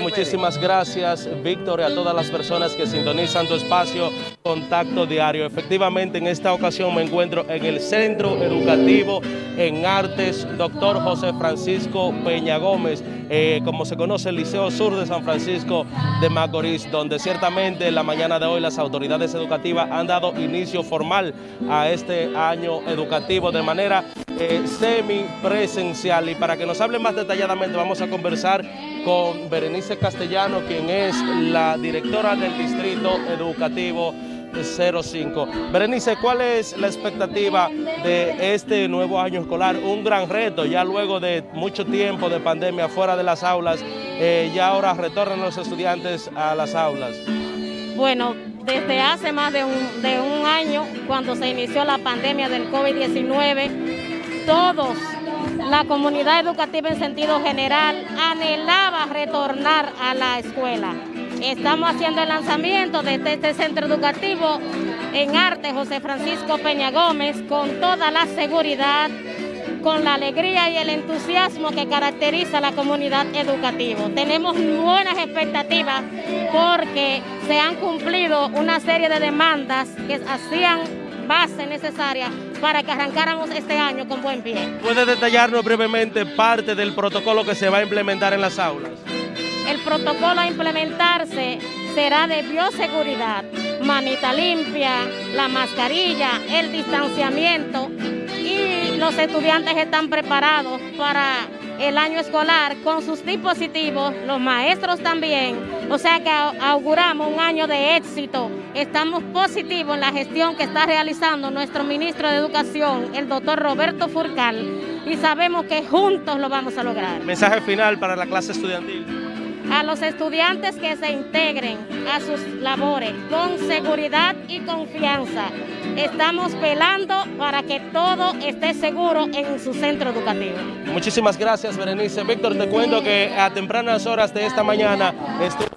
Muchísimas gracias, Víctor, y a todas las personas que sintonizan tu espacio Contacto Diario. Efectivamente, en esta ocasión me encuentro en el Centro Educativo en Artes, doctor José Francisco Peña Gómez, eh, como se conoce el Liceo Sur de San Francisco de Macorís, donde ciertamente en la mañana de hoy las autoridades educativas han dado inicio formal a este año educativo de manera eh, semipresencial. Y para que nos hable más detalladamente vamos a conversar con Berenice Castellano, quien es la directora del Distrito Educativo 05. Berenice, ¿cuál es la expectativa de este nuevo año escolar? Un gran reto, ya luego de mucho tiempo de pandemia fuera de las aulas, eh, ya ahora retornan los estudiantes a las aulas. Bueno, desde hace más de un, de un año, cuando se inició la pandemia del COVID-19, todos la comunidad educativa en sentido general anhelaba retornar a la escuela. Estamos haciendo el lanzamiento de este, este centro educativo en arte José Francisco Peña Gómez con toda la seguridad, con la alegría y el entusiasmo que caracteriza a la comunidad educativa. Tenemos buenas expectativas porque se han cumplido una serie de demandas que hacían base necesaria para que arrancáramos este año con buen pie. ¿Puede detallarnos brevemente parte del protocolo que se va a implementar en las aulas? El protocolo a implementarse será de bioseguridad, manita limpia, la mascarilla, el distanciamiento y los estudiantes están preparados para el año escolar con sus dispositivos, los maestros también, o sea que auguramos un año de éxito. Estamos positivos en la gestión que está realizando nuestro ministro de Educación, el doctor Roberto Furcal, y sabemos que juntos lo vamos a lograr. Mensaje final para la clase estudiantil a los estudiantes que se integren a sus labores con seguridad y confianza. Estamos velando para que todo esté seguro en su centro educativo. Muchísimas gracias, Berenice. Víctor, te cuento que a tempranas horas de esta mañana estuve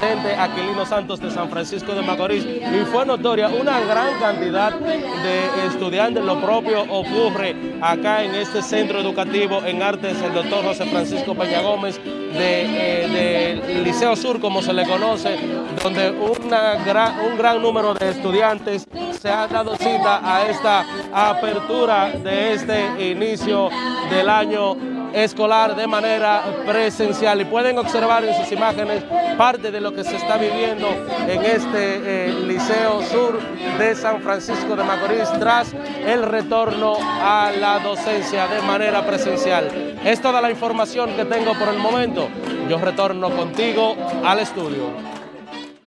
Aquilino Santos de San Francisco de Macorís y fue notoria una gran cantidad de estudiantes. Lo propio ocurre acá en este centro educativo en artes, el doctor José Francisco Peña Gómez del de, Liceo Sur, como se le conoce, donde una gran, un gran número de estudiantes se ha dado cita a esta apertura de este inicio del año escolar de manera presencial y pueden observar en sus imágenes parte de lo que se está viviendo en este eh, Liceo Sur de San Francisco de Macorís tras el retorno a la docencia de manera presencial. Es toda la información que tengo por el momento. Yo retorno contigo al estudio.